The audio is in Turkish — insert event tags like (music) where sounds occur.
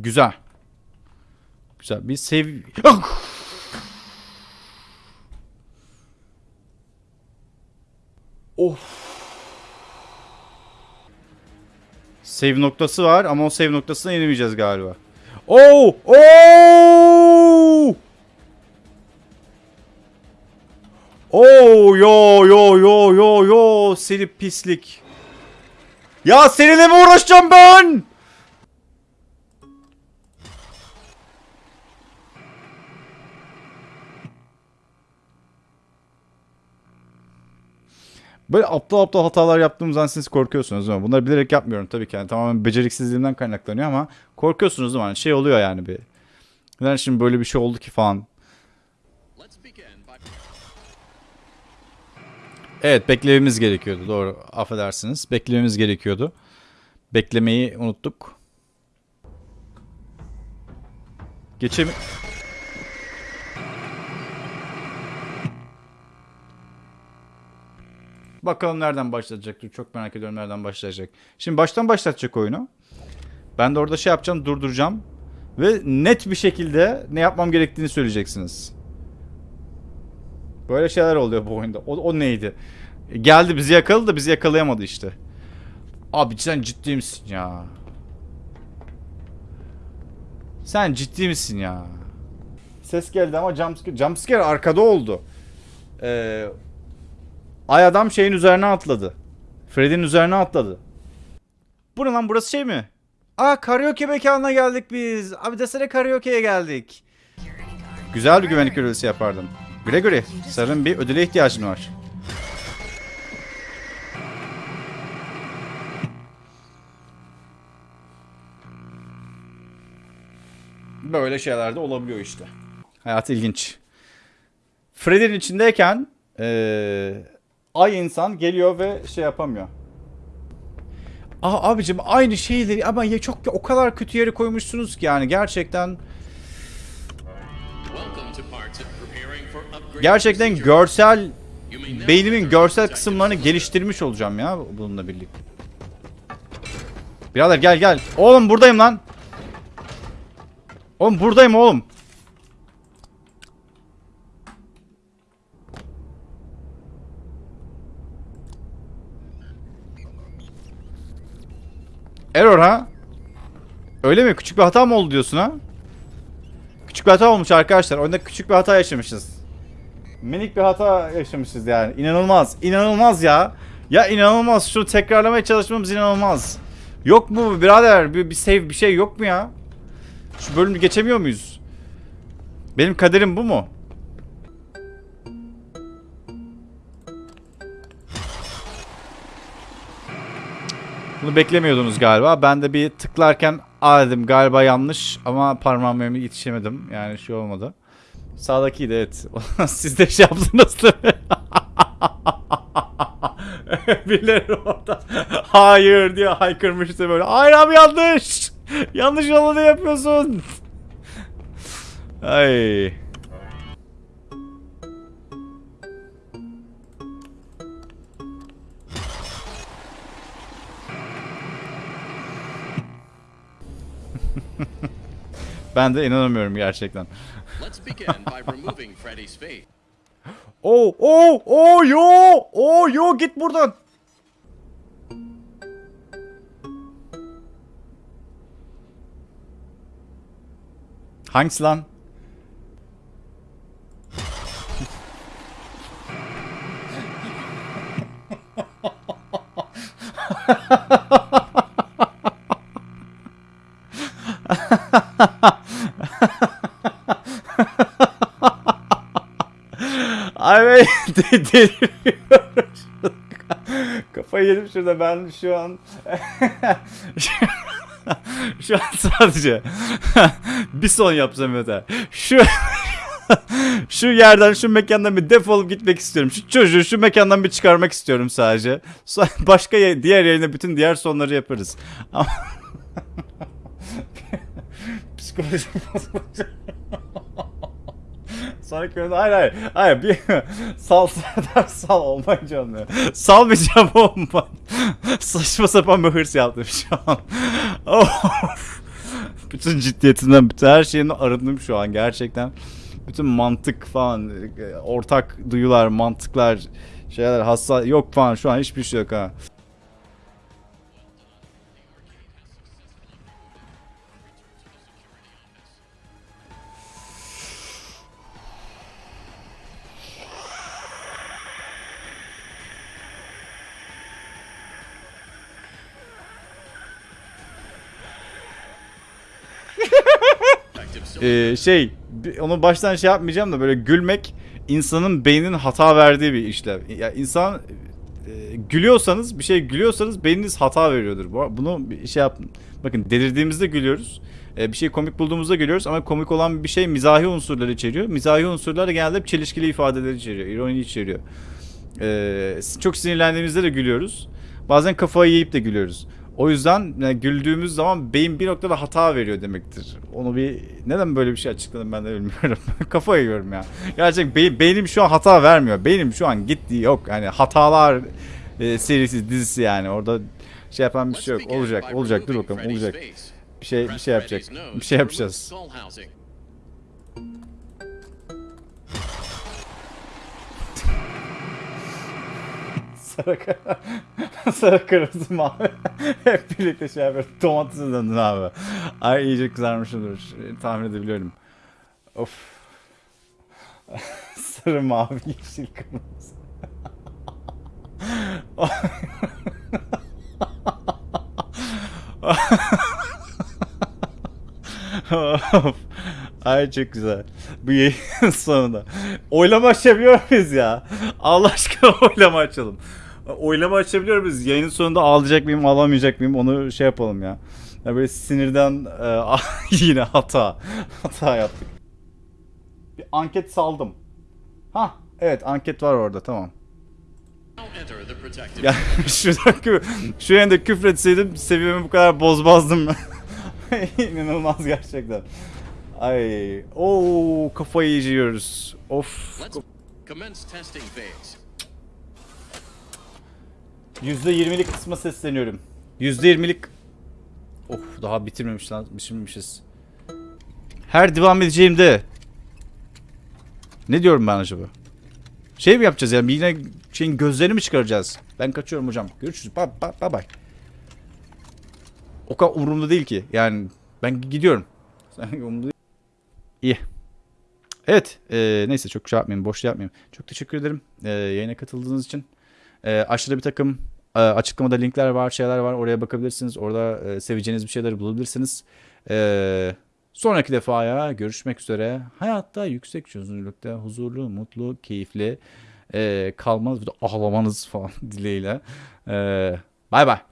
Güzel. Güzel. Bir sev... of. Save noktası var ama o save noktasına inemeyeceğiz galiba. Oo! Oo! Oo yo yo yo yo yo seni pislik. Ya seninle mi uğraşacağım ben? Böyle aptal aptal hatalar yaptığımızdan siz korkuyorsunuz değil mi? Bunları bilerek yapmıyorum tabii ki. Yani tamamen beceriksizliğimden kaynaklanıyor ama korkuyorsunuz değil mi? Hani şey oluyor yani bir. Neden şimdi böyle bir şey oldu ki falan. Evet beklememiz gerekiyordu. Doğru. Affedersiniz. Beklememiz gerekiyordu. Beklemeyi unuttuk. Geçemi... Bakalım nereden başlayacaktır. Çok merak ediyorum nereden başlayacak. Şimdi baştan başlatacak oyunu. Ben de orada şey yapacağım, durduracağım. Ve net bir şekilde ne yapmam gerektiğini söyleyeceksiniz. Böyle şeyler oluyor bu oyunda. O, o neydi? Geldi bizi yakaladı bizi yakalayamadı işte. Abi sen ciddi misin ya? Sen ciddi misin ya? Ses geldi ama jumpscare, jumpscare arkada oldu. Ee, ay adam şeyin üzerine atladı. Freddy'nin üzerine atladı. Bu ne lan burası şey mi? Aa karaoke mekanına geldik biz. Abi desene karaoke'ye geldik. Güzel bir güvenlik görevlisi yapardım. Gregory, sarın bir ödüle ihtiyacın var. Böyle şeyler de olabiliyor işte. Hayat ilginç. Freddy'nin içindeyken eee, ay insan geliyor ve şey yapamıyor. Aa abicim aynı şeyleri ama ya çok o kadar kötü yere koymuşsunuz ki yani gerçekten gerçekten görsel beynimin görsel kısımlarını geliştirmiş olacağım ya bununla birlikte. Birader gel gel. Oğlum buradayım lan. Oğlum buradayım oğlum. Error ha? Öyle mi? Küçük bir hata mı oldu diyorsun ha? Küçük bir hata olmuş arkadaşlar. Oyunda küçük bir hata yaşamışız. Minik bir hata yaşamışız yani. İnanılmaz. İnanılmaz ya. Ya inanılmaz. Şunu tekrarlamaya çalışmamız inanılmaz. Yok mu birader? Bir, bir save bir şey yok mu ya? Şu bölümü geçemiyor muyuz? Benim kaderim bu mu? Bunu beklemiyordunuz galiba. Ben de bir tıklarken aa dedim galiba yanlış ama parmağıma yetişemedim. Yani şey olmadı. Sağdakiydi evet. (laughs) Siz de şey yaptınız tabii. (laughs) Birileri orada hayır diye haykırmıştı böyle. Hayır abi yanlış. yanlış olanı yapıyorsun. Ay. (laughs) Ben de inanamıyorum gerçekten. Oo, oo, oo, yo, oo, yo, git buradan. Hangisi lan? (laughs) (laughs) De- deliriyorum. (laughs) Kafayı yedim şurada ben şu an (laughs) şu an sadece bir son yapsam yeter. Şu şu yerden şu mekandan bir defolup gitmek istiyorum. Şu çocuğu şu mekandan bir çıkarmak istiyorum sadece. Başka ya- diğer yerine bütün diğer sonları yaparız. Ama psikolojim bozulacak. Sonraki bölümde hayır hayır hayır bir (laughs) sal Serdar sal olmayınca olmuyor. Salmayacağım (laughs) oğlum ben. Saçma sapan bir hırs yaptım şu an. (laughs) Of. bütün ciddiyetinden, bütün her şeyini arındım şu an gerçekten. Bütün mantık falan, e, ortak duyular, mantıklar, şeyler, hassa yok falan şu an hiçbir şey yok ha. Ee, şey onu baştan şey yapmayacağım da böyle gülmek insanın beyninin hata verdiği bir işlem. Ya insan e, gülüyorsanız bir şey gülüyorsanız beyniniz hata veriyordur. Bu- Bunu bir şey yapın. Bakın delirdiğimizde gülüyoruz. E, bir şey komik bulduğumuzda gülüyoruz ama komik olan bir şey mizahi unsurları içeriyor. Mizahi unsurlar genelde hep çelişkili ifadeleri içeriyor, ironi içeriyor. E, çok sinirlendiğimizde de gülüyoruz. Bazen kafayı yiyip de gülüyoruz. O yüzden yani güldüğümüz zaman beyin bir noktada hata veriyor demektir. Onu bir neden böyle bir şey açıkladım ben de bilmiyorum. (laughs) Kafa yiyorum ya. Gerçekten bey- beynim şu an hata vermiyor. Beynim şu an gitti yok. Yani hatalar e, serisi dizisi yani orada şey yapan bir şey yok. Olacak, olacak. Dur bakalım olacak. Bir şey bir şey yapacak. Bir şey yapacağız. Sarı, (laughs) sarı kırmızı mavi. (laughs) Hep birlikte şey yapıyoruz. Domatese döndün abi. Ay iyice kızarmışımdır. Tahmin edebiliyorum. Of. (laughs) sarı mavi yeşil kırmızı. of. Ay çok güzel. Bu yayının sonunda. Oylama açabiliyor muyuz ya? Allah aşkına oylama açalım. Oylama açabiliyor muyuz? Yayının sonunda ağlayacak mıyım, ağlamayacak mıyım? Onu şey yapalım ya. ya böyle sinirden e, (laughs) yine hata. Hata yaptık. Bir anket saldım. Ha, evet anket var orada tamam. Ya şurada (laughs) kü şu yanda küfretseydim seviyemi bu kadar bozmazdım. (laughs) İnanılmaz gerçekten. Ay, o kafayı yiyeceğiz. Of. Let's commence testing phase. %20'lik kısma sesleniyorum. %20'lik Of daha bitirmemiş lan, bitirmemişiz. Her devam edeceğimde Ne diyorum ben acaba? Şey mi yapacağız yani yine şeyin gözlerini mi çıkaracağız? Ben kaçıyorum hocam. Görüşürüz. Bye bye bye. bye. O kadar umurumda değil ki. Yani ben gidiyorum. (laughs) İyi. Evet. e, neyse çok şey yapmayayım. Boş şey yapmayayım. Çok teşekkür ederim. E, yayına katıldığınız için. E, aşağıda bir takım e, açıklamada linkler var, şeyler var. Oraya bakabilirsiniz. Orada e, seveceğiniz bir şeyler bulabilirsiniz. E, sonraki defaya görüşmek üzere. Hayatta yüksek çözünürlükte huzurlu, mutlu, keyifli e, kalmanız, de ağlamanız (laughs) falan dileğiyle. Bay bay.